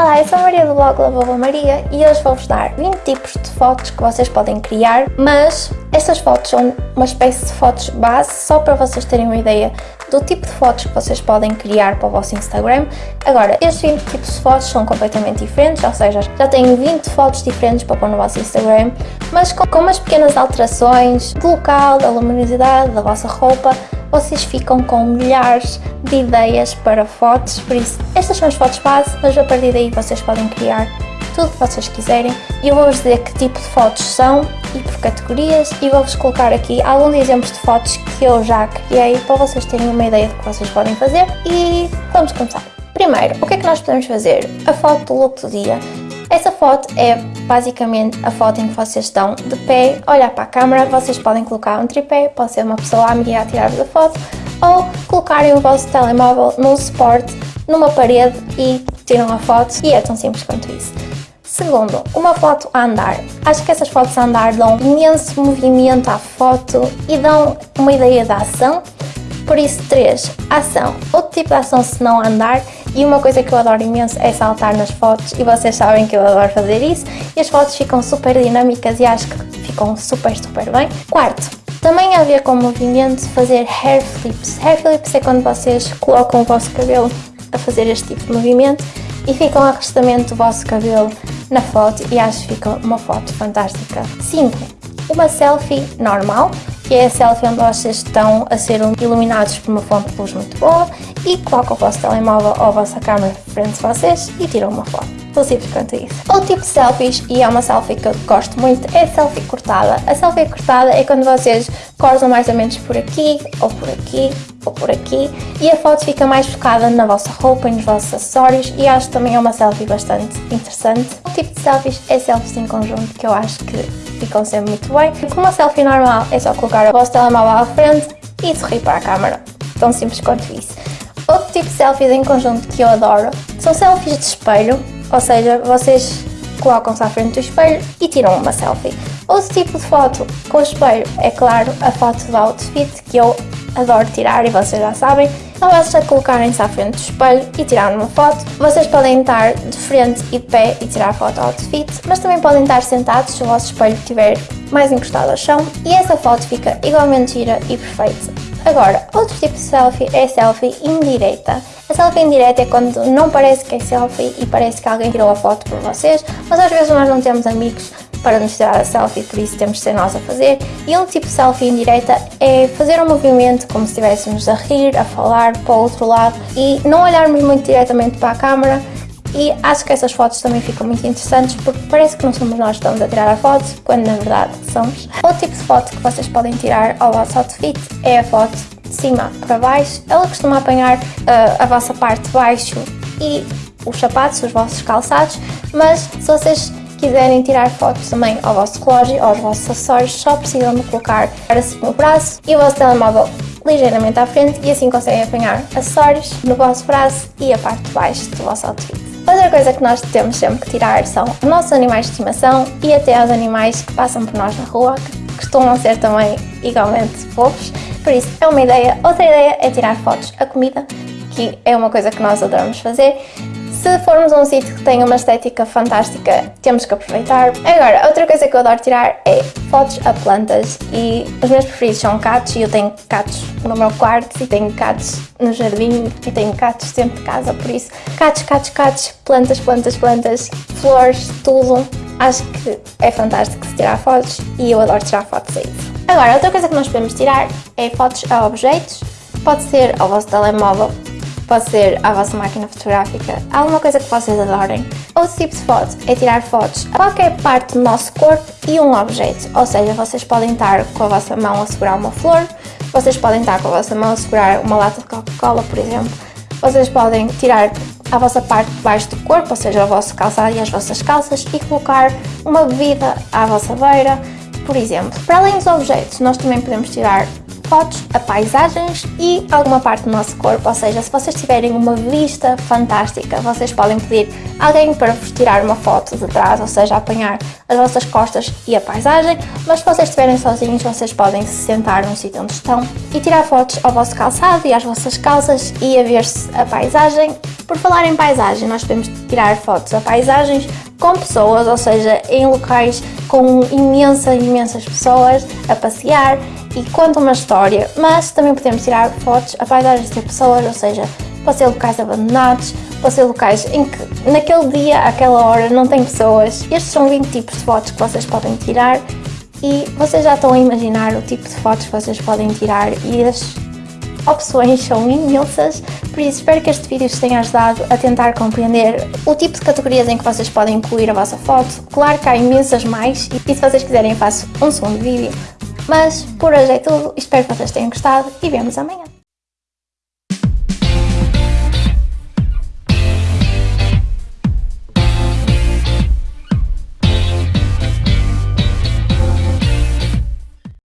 Olá, eu sou a Maria do blog Lavova Maria e hoje vou-vos dar 20 tipos de fotos que vocês podem criar, mas estas fotos são uma espécie de fotos base só para vocês terem uma ideia do tipo de fotos que vocês podem criar para o vosso Instagram. Agora, estes 20 tipos de fotos são completamente diferentes, ou seja, já têm 20 fotos diferentes para pôr no vosso Instagram, mas com, com umas pequenas alterações do local, da luminosidade, da vossa roupa, vocês ficam com milhares de ideias para fotos, por isso estas são as fotos base, mas a partir daí vocês podem criar tudo que vocês quiserem eu vou-vos dizer que tipo de fotos são e por categorias e vou-vos colocar aqui alguns exemplos de fotos que eu já criei para vocês terem uma ideia do que vocês podem fazer e vamos começar. Primeiro, o que é que nós podemos fazer? A foto do look do dia. Essa foto é basicamente a foto em que vocês estão de pé, olhar para a câmera, vocês podem colocar um tripé, pode ser uma pessoa amiga a tirar-vos a foto, ou colocarem o vosso telemóvel num suporte, numa parede e tiram a foto e é tão simples quanto isso. Segundo, uma foto a andar. Acho que essas fotos a andar dão imenso movimento à foto e dão uma ideia da ação. Por isso, 3. Ação. Outro tipo de ação se não andar e uma coisa que eu adoro imenso é saltar nas fotos e vocês sabem que eu adoro fazer isso e as fotos ficam super dinâmicas e acho que ficam super, super bem. Quarto, também a ver com o movimento fazer hair flips. Hair flips é quando vocês colocam o vosso cabelo a fazer este tipo de movimento e ficam a restamento do vosso cabelo na foto e acho que fica uma foto fantástica. 5. Uma selfie normal que é a selfie onde vocês estão a ser iluminados por uma fonte de luz muito boa e colocam o vosso telemóvel ou a vossa câmera frente de vocês e tiram uma foto. Tão simples quanto isso. Outro tipo de selfies, e é uma selfie que eu gosto muito, é a selfie cortada. A selfie cortada é quando vocês cortam mais ou menos por aqui, ou por aqui, ou por aqui, e a foto fica mais focada na vossa roupa e nos vossos acessórios, e acho que também é uma selfie bastante interessante. O tipo de selfies é selfies em conjunto, que eu acho que ficam sempre muito bem. Com uma selfie normal é só colocar o vosso telemóvel à frente e sorrir para a câmera. Tão simples quanto isso. Outro tipo de selfies em conjunto que eu adoro são selfies de espelho, ou seja, vocês colocam-se à frente do espelho e tiram uma selfie. Outro tipo de foto com o espelho é claro a foto do outfit que eu adoro tirar e vocês já sabem, não basta colocarem-se à frente do espelho e tirar uma foto. Vocês podem estar de frente e de pé e tirar foto ao outfit, mas também podem estar sentados se o vosso espelho estiver mais encostado ao chão e essa foto fica igualmente gira e perfeita. Agora, outro tipo de selfie é a selfie indireta. A selfie indireta é quando não parece que é selfie e parece que alguém tirou a foto por vocês, mas às vezes nós não temos amigos para nos tirar a selfie, por isso temos de ser nós a fazer. E um tipo de selfie indireta é fazer um movimento como se estivéssemos a rir, a falar para o outro lado e não olharmos muito diretamente para a câmera e acho que essas fotos também ficam muito interessantes porque parece que não somos nós que estamos a tirar a foto, quando na verdade somos. Outro tipo de foto que vocês podem tirar ao vosso outfit é a foto cima para baixo. Ela costuma apanhar uh, a vossa parte de baixo e os sapatos, os vossos calçados, mas se vocês quiserem tirar fotos também ao vosso relógio, aos vossos acessórios, só precisam de colocar assim no braço e o vosso telemóvel ligeiramente à frente e assim conseguem apanhar acessórios no vosso braço e a parte de baixo do vosso outfit. Outra coisa que nós temos sempre que tirar são os nossos animais de estimação e até os animais que passam por nós na rua, que costumam ser também igualmente fofos, por isso é uma ideia. Outra ideia é tirar fotos a comida, que é uma coisa que nós adoramos fazer se formos a um sítio que tem uma estética fantástica, temos que aproveitar. Agora, outra coisa que eu adoro tirar é fotos a plantas e os meus preferidos são catos e eu tenho catos no meu quarto e tenho catos no jardim e tenho catos dentro de casa, por isso catos, catos, catos, plantas, plantas, plantas, flores, tudo. Acho que é fantástico se tirar fotos e eu adoro tirar fotos a isso. Agora, outra coisa que nós podemos tirar é fotos a objetos, pode ser ao vosso telemóvel pode ser a vossa máquina fotográfica, alguma coisa que vocês adorem. Outro tipo de foto é tirar fotos a qualquer parte do nosso corpo e um objeto, ou seja, vocês podem estar com a vossa mão a segurar uma flor, vocês podem estar com a vossa mão a segurar uma lata de Coca-Cola, por exemplo, vocês podem tirar a vossa parte de baixo do corpo, ou seja, o vosso calçado e as vossas calças e colocar uma bebida à vossa beira, por exemplo. Para além dos objetos, nós também podemos tirar fotos a paisagens e alguma parte do nosso corpo, ou seja, se vocês tiverem uma vista fantástica, vocês podem pedir alguém para vos tirar uma foto de trás, ou seja, apanhar as vossas costas e a paisagem, mas se vocês estiverem sozinhos, vocês podem se sentar num sítio onde estão e tirar fotos ao vosso calçado e às vossas calças e a ver-se a paisagem. Por falar em paisagem, nós podemos tirar fotos a paisagens com pessoas, ou seja, em locais com imensas, imensas pessoas a passear e contam uma história, mas também podemos tirar fotos a paisagens de pessoas, ou seja, pode ser locais abandonados, pode ser locais em que naquele dia, àquela hora, não tem pessoas. Estes são 20 tipos de fotos que vocês podem tirar e vocês já estão a imaginar o tipo de fotos que vocês podem tirar e as opções são imensas, por isso espero que este vídeo vos tenha ajudado a tentar compreender o tipo de categorias em que vocês podem incluir a vossa foto. Claro que há imensas mais e se vocês quiserem faço um segundo vídeo, mas por hoje é tudo, espero que vocês tenham gostado e vemos amanhã.